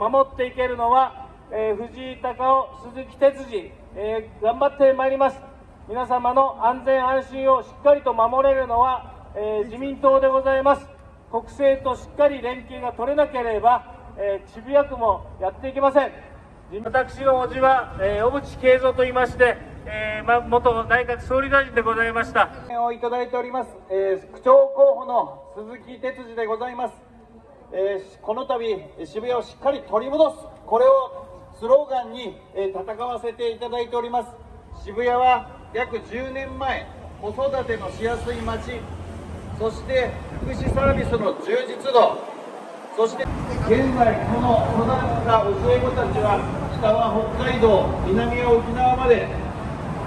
守っていけるのは、えー藤井隆夫、鈴木哲司、えー頑張ってまいります。皆様の安全安心をしっかりと守れるのは、えー自民党でございます。国政としっかり連携が取れなければ、えー、渋谷区もやっていけません。私の叔父は、えー小渕恵三と言いまして、えーま、元内閣総理大臣でございました。をいただいております、えー区長候補の鈴木哲司でございます、えーこの度渋谷をしっかり取り戻す。これをスローガンに、え戦わせていただいております。渋谷は約10年前子育てのしやすい街。そして福祉サービスの充実度。そして現在この育った教え子たちは北は北海道南は沖縄まで